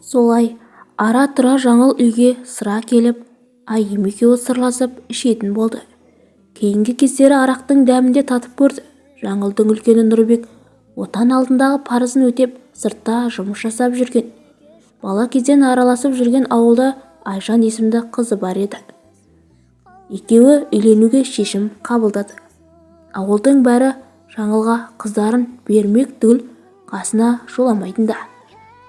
солай ара-тұра жаңыл үйге сыра келіп айым екеуі сырласып ішетін болды. Кейінгі кездері арақтың дәмін де татып көрді. Жаңылдың үлкені нұрбек отан алдындағы парызын өтеп сыртта жұмыс жасап жүрген. Бала кезден араласып жүрген ауылда айжан есімді қызы бар еді. Екеуі үйленуге шешім қабылдады. Ауылдың бәрі жаңылға қыздарын бермек түгіл қасына жоламайтын да.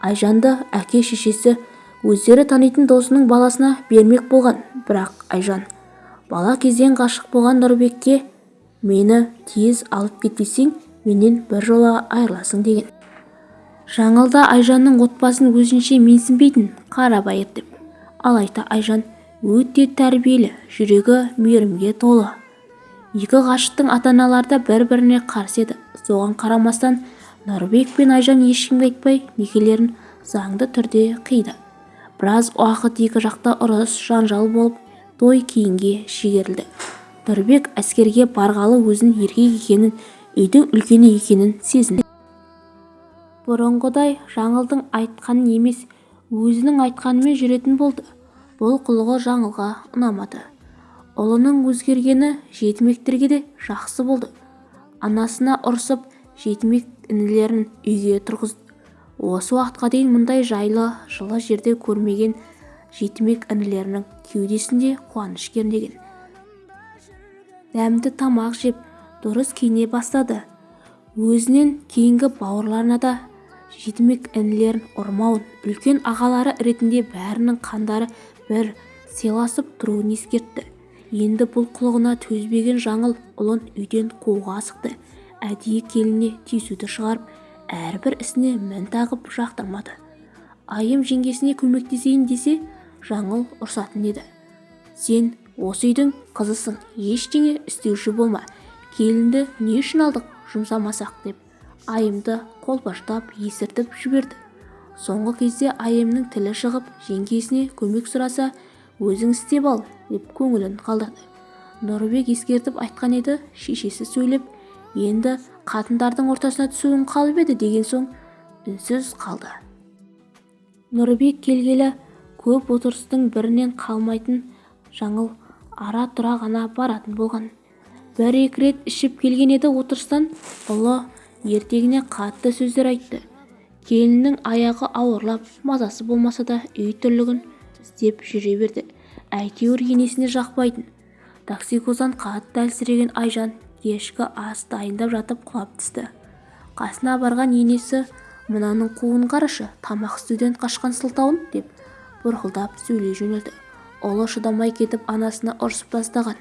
Айжанды әке-шешесі өздері танитын досының баласына бермек болған. Бірақ айжан бала кезден ғашық болған нұрбекке мені тез алып кетпесең менен біржола айырыласың деген. Жаңыл да айжанның отбасын өзінше менсінбейтін қарабайыр деп алайда айжан өте тәрбиелі жүрегі мейірімге толы. Екі ғашықтың ата-аналары да бір-біріне қарсы еді. Соған қарамастан нұрбек пен айжан ешкімге айтпай некелерін заңды түрде қиды. Біраз уақыт екі жақта ұрыс жанжал болып той кейінге шегерілді. Нұрбек әскерге барғалы өзін еркек екенін үйдің үлкені екенін сезінді. Бұрынғыдай жаңылдың айтқанын емес өзінің айтқанымен жүретін болды. Бұл қылығы жаңылға ұнамады. Ұлының өзгергені жетімектерге де жақсы болды. Анасына ұрсып жетімек інілерін үйге тұрғызды. Осы уақытқа дейін мұндай жайлы жылы жерде көрмеген жетімек інілерінің кеудесінде қуаныш кернеген. Дәмді тамақ жеп дұрыс киіне бастады. Өзінен кейінгі бауырларына да жетімек інілерін ұрмауын үлкен ағалары ретінде бәрінің қандары бір сыйласып тұруын ескертті. Енді бұл қылығына төзбеген жаңыл ұлын үйден қууға асықты. Әдейі келініне тиісуді шығарып әрбір ісіне мін тағып жақтырмады. Айым жеңгесіне көмектесейін десе жаңыл ұрсатын еді. Сен осы үйдің қызысың ештеңе істеуші болма келінді не үшін алдық жұмсамасақ? деп айымды қолпаштап есіртіп жіберді. Соңғы кезде айымның тілі шығып жеңгесіне көмек сұраса өзің істеп ал деп көңілін қалдырды. Нұрбек ескертіп айтқан еді шешесі сөйлеп енді қатындардың ортасына түсуің қалып еді деген соң үнсіз қалды. Нұрбек келгелі көп отырыстың бірінен қалмайтын жаңыл ара-тұра ғана баратын болған. Бір-екі рет ішіп келген еді отырыстан ұлы ертегіне қатты сөздер айтты. Келіннің аяғы ауырлап мазасы болмаса да үй тірлігін істеп жүре берді. Әйтеуір енесіне жақпайтын. Токсикоздан қатты әлсіреген айжан кешкі ас дайындап жатып құлап түсті. Қасына барған енесі мынаның қуын қарашы тамақ істеуден қашқан сылтауын деп бұрқылдап сөйлей жөнелді. Ұлы шыдамай кетіп анасына ұрсып тастаған.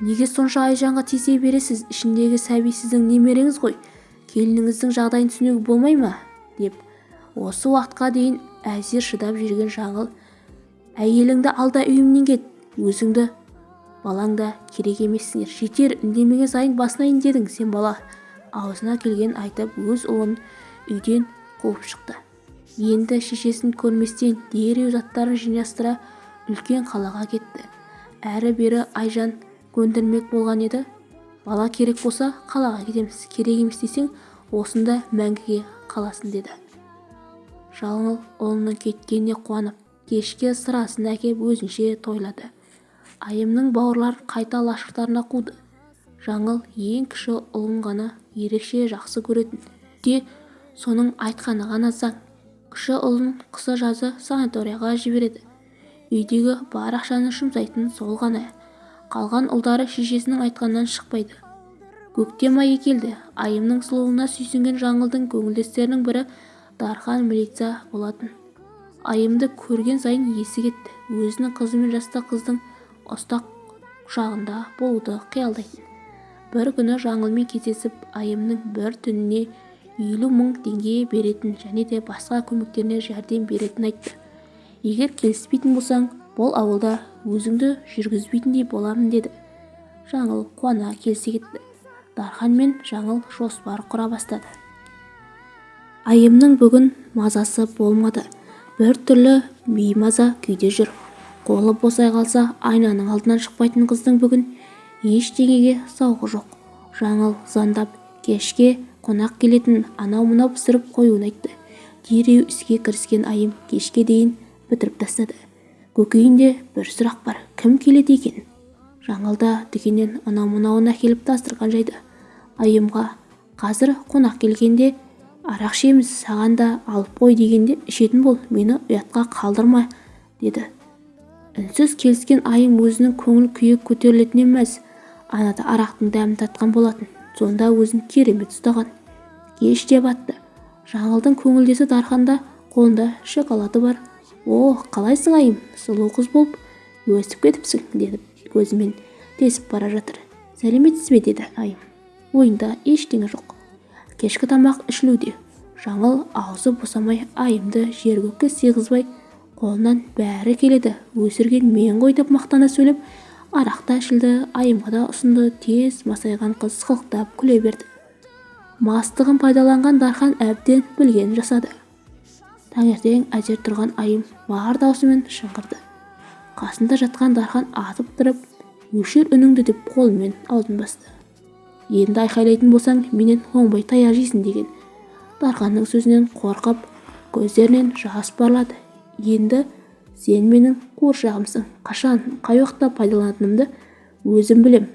Неге сонша айжанға тиісе бересіз? Ішіндегі сәби сіздің немереңіз ғой. Келініңіздің жағдайын түсінуге болмай ма? деп. Осы уақытқа дейін әзер шыдап жүрген жаңыл әйеліңді алда үйімнен кет өзіңді балаң да керек емессіңдер. Жетер үндемеген сайын басынайын дедің сен бала. Аузына келгенін айтып өз ұлын үйден қуып шықты. Енді шешесін көрместен дереу заттарын жинастыра үлкен қалаға кетті. Әрі-бері айжан көндірмек болған еді. Бала керек болса қалаға кетеміз. Керек емес десең осында мәңгіге қаласың деді. Жаңыл ұлының кеткеніне қуанып кешке сырасын әкеп өзінше тойлады. Айымның бауырларын қайта лашықтарына қуды. Жаңыл ең кіші ұлын ғана ерекше жақсы көретін. Де соның айтқаны ғана заң. Кіші ұлын қысы-жазы санаторияға жібереді. Үйдегі бар ақшаны жұмсайтын сол ғана. Қалған ұлдары шешесінің айтқанынан шықпайды. Көктем айы келді. Айымның сұлулығына сүйсінген жаңылдың көңілдестерінің бірі дархан милиция болатын. Айымды көрген сайын есі кетті. Өзінің қызы мен жаста қыздың ұстақ құшағында болуды қиялдайтын бір күні жаңылмен кездесіп айымның бір түніне елу мың теңге беретін және де басқа көмектеріне жәрдем беретінін айтты. Егер келіспейтін болсаң бұл ауылда өзіңді жүргізбейтіндей боламын деді. Жаңыл қуана келісе кетті. Дархан мен жаңыл жоспар құра бастады. Айымның бүгін мазасы болмады. Бір түрлі беймаза күйде жүр. Қолы босай қалса айнаның алдынан шықпайтын қыздың бүгін ештеңеге зауқы жоқ. Жаңыл звондап кешке қонақ келетін анау-мынау пісіріп қоюын айтты. Дереу іске кіріскен айым кешке дейін бітіріп тастады. Көкейінде бір сұрақ бар кім келеді екен? Жаңылда дүкеннен анау-мынауын әкеліп дастархан жайды. Айымға қазір қонақ келгенде арақ ішеміз саған да алып қой дегенде ішетін бол мені ұятқа қалдырма деді. Үнсіз келіскен айым өзінің көңіл күйі көтерілетініне мәз анада арақтың дәмін татқан болатын. Сонда өзін керемет ұстаған. Кеш те батты жаңылдың көңілдесі дарханда қолында шоколады бар. О қалайсың айым? Сұлу қыз болып өсіп кетіпсің деді көзімен тесіп бара жатыр. Сәлеметсіз бе? деді айым. Ойында ештеңе жоқ. Кешкі тамақ ішілуде. Жаңыл аузы босамай айымды жер көкке сыйғызбай қолынан бәрі келеді. Өсірген мен ғой деп мақтана сөйлеп арақ та ішілді айымға да ұсынды тез масайған қыз сықылықтап күле берді. Мастығын пайдаланған дархан әбден білгенін жасады. Таңертең әзер тұрған айым бар даусымен шыңғырды. Қасында жатқан дархан атып тұрып өшір үніңді деп қолымен аузын басты. Енді айқайлайтын болсаң менен оңбай таяқ жейсің деген. Дарханның сөзінен қорқып көздерінен жас парлады енді сен менің қуыршағымсың қашан қай уақытта пайдаланатынымды өзім білем.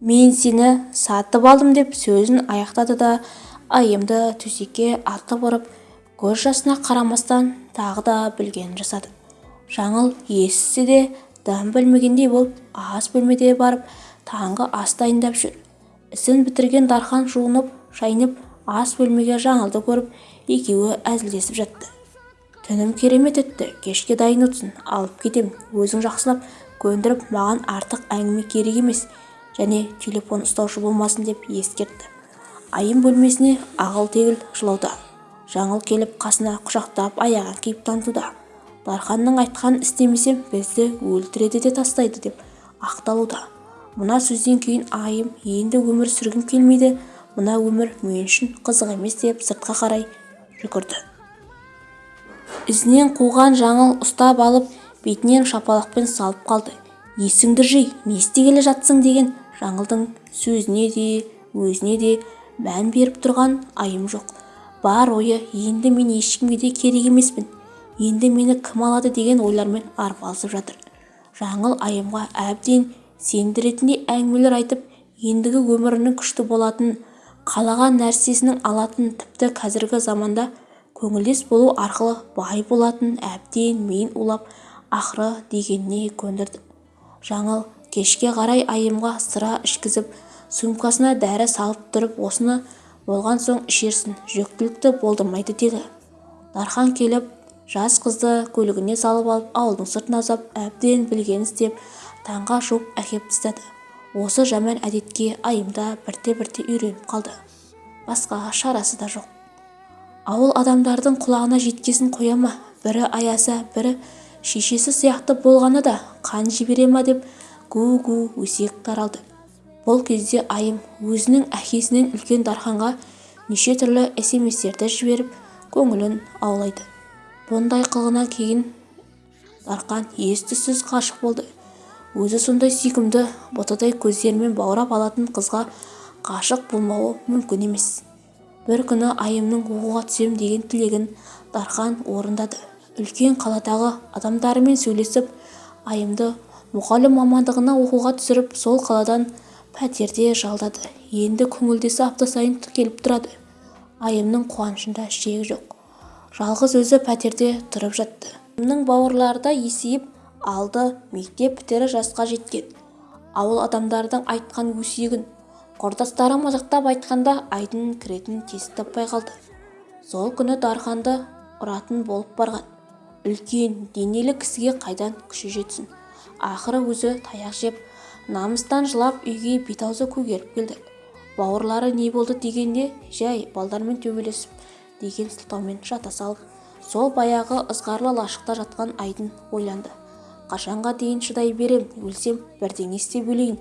Мен сені сатып алдым деп сөзін аяқтады да айымды төсекке атып ұрып көз жасына қарамастан тағы да білгенін жасады. Жаңыл естісе де дым білмегендей болып ас бөлмеде барып таңғы ас дайындап жүр. Ісін бітірген дархан жуынып шайынып ас бөлмеге жаңылды көріп екеуі әзілдесіп жатты. Түнім керемет өтті. Кешке дайын отырсын. Алып кетемін өзің жақсылап көндіріп маған артық әңгіме керек емес. Және телефон ұстаушы болмасын деп ескертті. Айым бөлмесіне ағыл-тегіл жылауда жаңыл келіп қасына құшақтап аяғын киіп танытуда дарханның айтқанын істемесем бізді өлтіреді де тастайды деп ақталуда. Мына сөзден кейін айым енді өмір сүргім келмейді. Мына өмір мен үшін қызық емес деп сыртқа қарай жүгірді. Ізінен қуған жаңыл ұстап алып бетінен шапалақпен салып қалды. Есіңді жи не істегелі жатсың? деген жаңылдың сөзіне де өзіне де мән беріп тұрған айым жоқ. Бар ойы енді мен ешкімге де керек емеспін. Енді мені кім алады? деген ойлармен арпалысып жатыр. Жаңыл айымға әбден сендіретіндей әңгімелер айтып ендігі өмірінің күшті болатынын қалаған нәрсесінің алатын тіпті қазіргі заманда көңілдес болу арқылы бай болатынын әбден миын улап ақыры дегеніне көндірді. Жаңыл кешке қарай айымға сыра ішкізіп сумкасына дәрі салып тұрып осыны болған соң ішерсің жүктілікті болдырмайды деді. Дархан келіп жас қызды көлігіне салып алып ауылдың сыртына ұзап әбден білгенін істеп таңға жуып әкеп тастады осы жаман әдетке айымда бірте-бірте үйреніп қалды. Басқа шарасы да жоқ. Ауыл адамдардың құлағына жеткесін қоя ма? Бірі аяса бірі шешесі сияқты болғаны да қан жібере ма деп гу-гу өсек таралды. Бұл кезде айым өзінің әкесінен үлкен дарханға неше түрлі смстерді жіберіп көңілін аулайды. Бұндай қылығынан кейін дарқан ес-түссіз ғашық болды. Өзі сондай сүйкімді ботадай көздерімен баурап алатын қызға ғашық болмауы мүмкін емес. Бір күні айымның оқуға түсем деген тілегін дархан орындады. Үлкен қаладағы адамдарымен сөйлесіп айымды мұғалім мамандығына оқуға түсіріп сол қаладан пәтерде жалдады. Енді көңілдесі апта сайын келіп тұрады. Айымның қуанышында шек жоқ. Жалғыз өзі пәтерде тұрып жатты. Айымның бауырлары да есейіп алды мектеп бітірер жасқа жеткен. Ауыл адамдардың айтқан өсегін құрдастары мазақтап айтқанда айдын кіретін тесік таппай қалды. Сол күні дарханды ұратын болып барған. Үлкен денелі кісіге қайдан күші жетсін? Ақыры өзі таяқ жеп намыстан жылап үйге бет-аузы көгеріп келді. Бауырлары не болды дегенде жай балдармен төбелесіп деген сылтаумен жата салып сол баяғы ызғарлы лашықта жатқан айдын ойланды. Қашанға дейін шыдай берем өлсем бірдеңе істеп өлейін.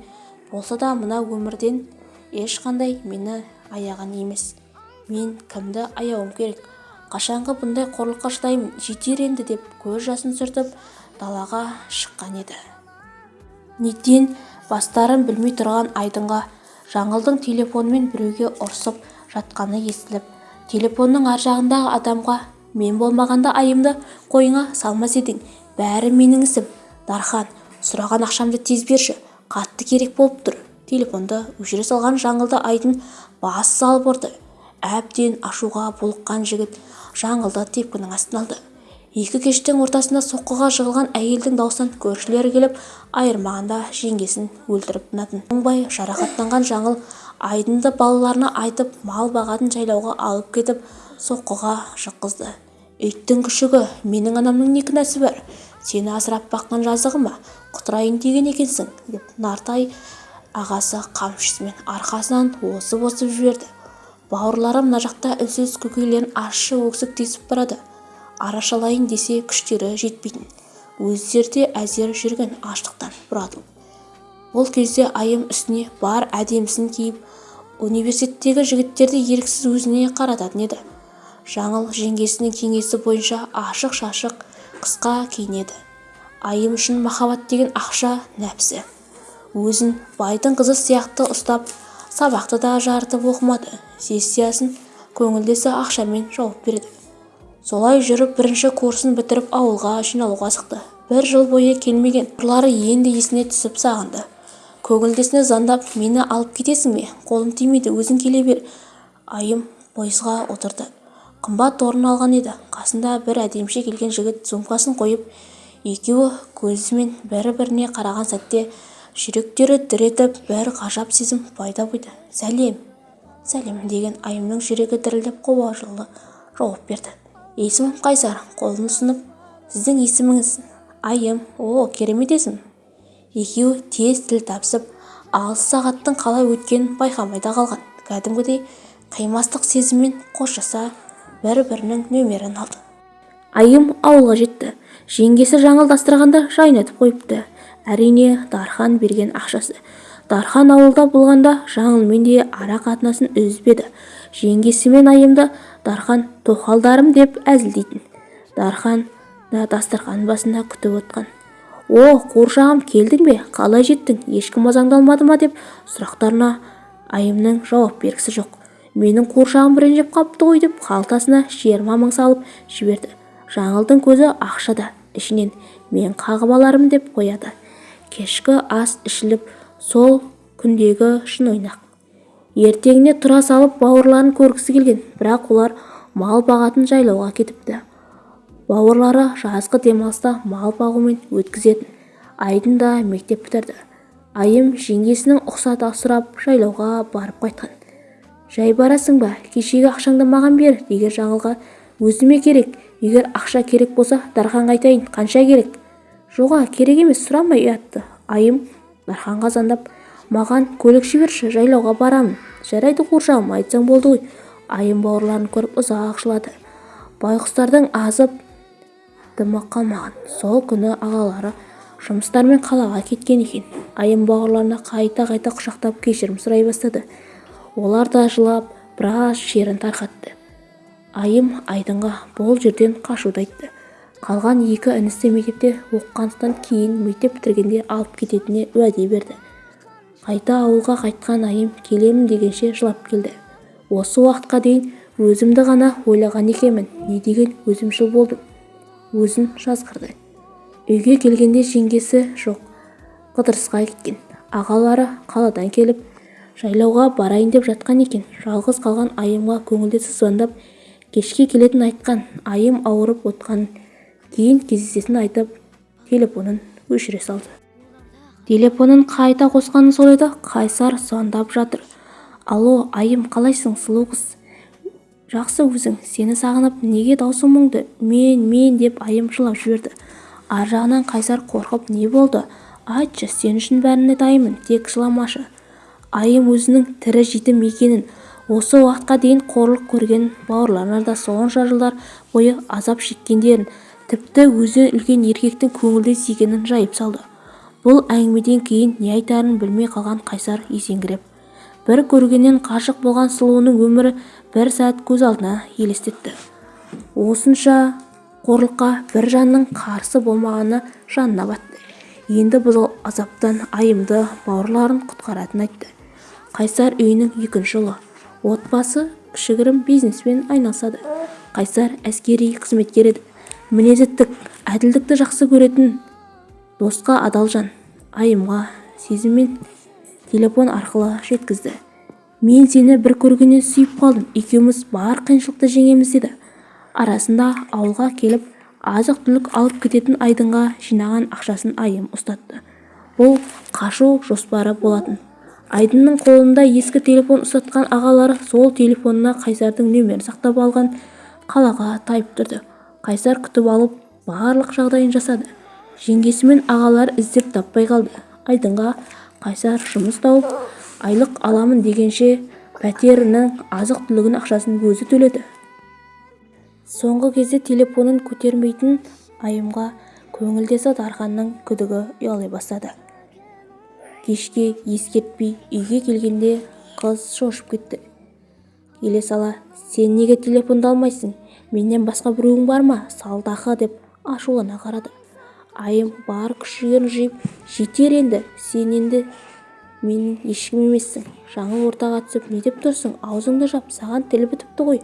Болса да мына өмірден ешқандай мені аяған емес. Мен кімді аяуым керек? Қашанғы бұндай қорлыққа шыдаймын жетер енді деп көз жасын сүртіп далаға шыққан еді. Нетен бастарын білмей тұрған айдынға жаңылдың телефонымен біреуге ұрсып жатқаны естіліп телефонның ар жағындағы адамға мен болмағанда айымды қойыңа салмас едің бәрі менің ісім дархан сұраған ақшамды тез берші қатты керек болып тұр телефонды өшіре салған жаңылды айдын бас салып ұрды. Әбден ашуға булыққан жігіт жаңылды тепкінің астына алды. Екі кештің ортасында соққыға жығылған әйелдің даусынан көршілері келіп айырмағанда жеңгесін өлтіріп тынатын. Оңбай жарақаттанған жаңыл айдынды балаларына айтып мал бағатын жайлауға алып кетіп соққыға жыққызды. Иттің күшігі менің анамның не кінәсі бар? Сені асырап баққан жазығы ма? Құтырайын деген екенсің деп нартай ағасы қамшысымен арқасынан осып-осып жіберді. Бауырлары мына жақта үнсіз көкейлерін ащы өксік тесіп барады. Арашалайын десе күштері жетпейтін. Өздері де әзер жүрген аштықтан бұратылып бұл кезде айым үстіне бар әдемісін киіп университеттегі жігіттерді еріксіз өзіне қарататын еді. Жаңыл жеңгесінің кеңесі бойынша ашық-шашық қысқа киінеді. Айым үшін махаббат деген ақша нәпсі. Өзін байдың қызы сияқты ұстап сабақты да жарытып оқымады. Сессиясын көңілдесі ақшамен жауып береді. Солай жүріп бірінші курсын бітіріп ауылға жиналуға асықты бір жыл бойы келмеген. Бауырлары енді есіне түсіп сағынды. Көңілдесіне звондап мені алып кетесің бе? Қолым тимейді өзің келе бер айым пойызға отырды. Қымбат орын алған еді. Қасында бір әдеміше келген жігіт сумкасын қойып екеуі көзімен бір-біріне қараған сәтте жүректері дір етіп бір ғажап сезім пайда болды. Сәлем сәлем деген айымның жүрегі дірілдеп қобалжулы жауап берді. Есімім қайсар қолын ұсынып сіздің есіміңіз айым о керемет есім екеуі тез тіл табысып алыс сағаттың қалай өткенін байқамай да қалған. Кәдімгідей қимастық сезіммен қоштаса бір-бірінің нөмерін алды. Айым ауылға жетті. Жеңгесі жаңыл дастарханды жайнатып қойыпты. Әрине дархан берген ақшасы. Дархан ауылда болғанда жаңылмен де ара қатынасын үзбеді. Жеңгесі мен айымды дархан тоқалдарым деп әзілдейтін. Дархан да дастархан басында күтіп отқан. О қуыршағым келдің бе? Қалай жеттің? Ешкім мазаңдалмады ма? деп сұрақтарына айымның жауап бергісі жоқ. Менің қуыршағым ренжіп қапты ғой деп қалтасына жиырма мың салып жіберді. Жаңылдың көзі ақшада ішінен мен қағып алармын деп қояды. Кешкі ас ішіліп сол күндегі шын ойнақ. Ертеңіне тұра салып бауырларын көргісі келген бірақ олар мал бағатын жайлауға кетіпті. Бауырлары жазғы демалыста мал бағумен өткізетін айдын да мектеп бітірді. Айым жеңгесінің ұқсата сұрап жайлауға барып қайтқан. Жай барасың ба? Кешегі ақшаңды маған бер! деген жаңылға өзіме керек. Егер ақша керек болса дарханға айтайын қанша керек? Жоға керек емес сұрамай ұятты. Айым дарханға звондап маған көлік жіберші жайлауға барамын. Жарайды қуыршағым айтсаң болды ғой айым бауырларын көріп ұзақ жылады байғұстардың азып дымы қалмаған. Сол күні ағалары жұмыстармен қалаға кеткен екен. Айым бауырларына қайта-қайта құшақтап кешірім сұрай бастады. Олар да жылап біраз шерін тарқатты. Айым айдынға бұл жерден қашуды айтты. Қалған екі інісі мектепте оқығандықтан кейін мектеп бітіргенде алып кететініне уәде берді. Қайта ауылға қайтқан айым келемін дегенше жылап келді. Осы уақытқа дейін өзімді ғана ойлаған екенмін. Не деген өзімшіл болдым? өзін жазғырды. Үйге келгенде жеңгесі жоқ. Қыдырысқа кеткен. Ағалары қаладан келіп жайлауға барайын деп жатқан екен. Жалғыз қалған айымға көңілдесі звондап кешке келетінін айтқан. Айым ауырып отқанын кейін кездесетінін айтып телефонын өшіре салды. Телефонын қайта қосқаны сол еді қайсар звондап жатыр. Алло айым қалайсың сұлу қыз? Жақсы өзің сені сағынып неге даусың мұңды? Мен мен деп айым жылап жіберді. Ар жағынан қайсар қорқып не болды? Айтшы сен үшін бәріне дайынмын тек жыламашы. Айым өзінің тірі жетім екенін осы уақытқа дейін қорлық көрген бауырларына да сонша жылдар бойы азап шеккендерін тіпті өзінен үлкен еркектің көңілдес екенін жайып салды. Бұл әңгімеден кейін не айтарын білмей қалған қайсар есеңгіреп. Бір көргеннен ғашық болған сұлуының өмірі бір сәт көз алдына елестетті. Осынша қорлыққа бір жанның қарсы болмағаны жанына батты. Енді бұл азаптан айымды бауырларын құтқаратынын айтты. Қайсар үйінің екінші ұлы. Отбасы кішігірім бизнеспен айналысады. Қайсар әскери қызметкер еді. Мінезі тік әділдікті жақсы көретін досқа адал жан айымға сезіммен телефон арқылы жеткізді. Мен сені бір көргеннен сүйіп қалдым екеуміз бар қиыншылықты жеңеміз деді. Арасында ауылға келіп азық-түлік алып кететін айдынға жинаған ақшасын айым ұстатты. Бұл қашу жоспары болатын. Айдынның қолында ескі телефон ұстатқан ағалары сол телефонына қайсардың нөмірін сақтап алған қалаға тайып тұрды. Қайсар күтіп алып барлық жағдайын жасады. Жеңгесі мен ағалары іздеп таппай қалды. Айдынға қайсар жұмыс тауып айлық аламын дегенше пәтерінің азық-түлігінің ақшасын өзі төледі. Соңғы кезде телефонын көтермейтін айымға көңілдесі дарханның күдігі ұялай бастады. Кешке ескертпей үйге келгенде қыз шошып кетті. Келе сала сен неге телефонды алмайсың? Менен басқа біреуің бар ма? Салдақы деп ашулана қарады. Айым бар күш-жігерін жиып жетер енді сен енді менің ешкім емессің. Жаңыл ортаға түсіп не деп тұрсың? Аузыңды жап саған тіл бітіпті ғой.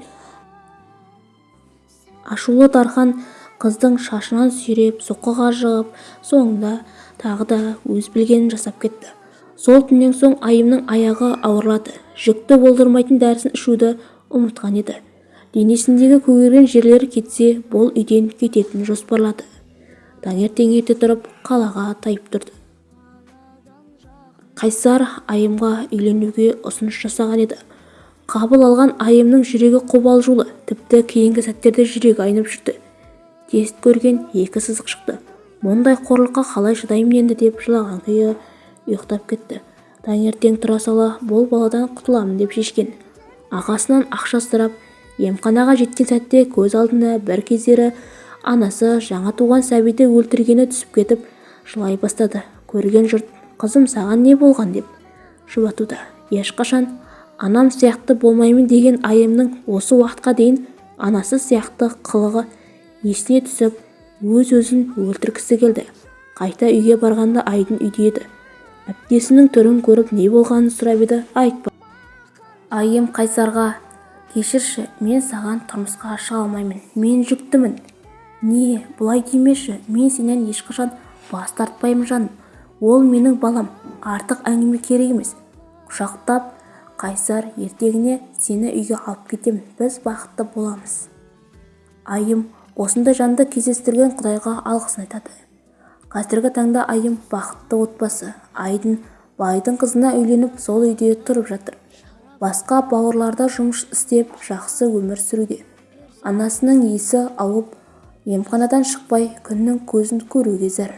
Ашулы дархан қыздың шашынан сүйреп соққыға жығып соңында тағы да өз білгенін жасап кетті. Сол түннен соң айымның аяғы ауырлады. Жүкті болдырмайтын дәрісін ішуді ұмытқан еді. Денесіндегі көгерген жерлері кетсе бұл үйден кететінін жоспарлады. Таңертең ерте тұрып қалаға тайып тұрды. Қайсар айымға үйленуге ұсыныс жасаған еді. Қабыл алған айымның жүрегі қобалжулы тіпті кейінгі сәттерде жүрегі айнып жүрді. Тест көрген екі сызық шықты. Мұндай қорлыққа қалай шыдаймын енді? деп жылаған күйі ұйықтап кетті. Таңертең тұра сала бұл баладан құтыламын деп шешкен. Ағасынан ақша сұрап емханаға жеткен сәтте көз алдына бір кездері анасы жаңа туған сәбиді өлтіргені түсіп кетіп жылай бастады. Көрген жұрт қызым саған не болған? деп жұбатуда ешқашан анам сияқты болмаймын деген айымның осы уақытқа дейін анасы сияқты қылығы есіне түсіп өз-өзін өлтіргісі келді. Қайта үйге барғанда айдын үйде еді. Әпкесінің түрін көріп не болғанын сұрап еді айтпа айым қайсарға кешірші мен саған тұрмысқа шыға алмаймын мен жүктімін. Не бұлай демеші мен сенен ешқашан бас тартпаймын жаным. Ол менің балам артық әңгіме керек емес. Құшақтап қайсар ертеңіне сені үйге алып кетемін біз бақытты боламыз. Айым осындай жанды кездестірген құдайға алғысын айтады. Қазіргі таңда айым бақытты отбасы айдын байдың қызына үйленіп сол үйде тұрып жатыр. Басқа бауырларда жұмыс істеп жақсы өмір сүруде. Анасының есі ауып емханадан шықпай күннің көзін көруге зәр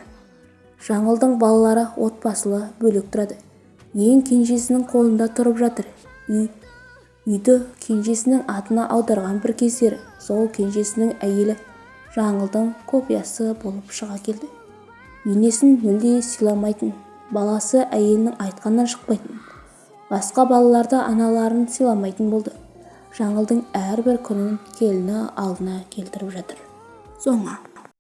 жаңылдың балалары отбасылы бөлек тұрады. Ең кенжесінің қолында тұрып жатыр. Үй үйді кенжесінің атына аударған бір кездері сол кенжесінің әйелі жаңылдың копиясы болып шыға келді. Енесін мүлде сыйламайтын баласы әйелінің айтқанынан шықпайтын. Басқа балаларды аналарын сыйламайтын болды. Жаңылдың әрбір күнін келіні алдына келтіріп жатыр. Соңы.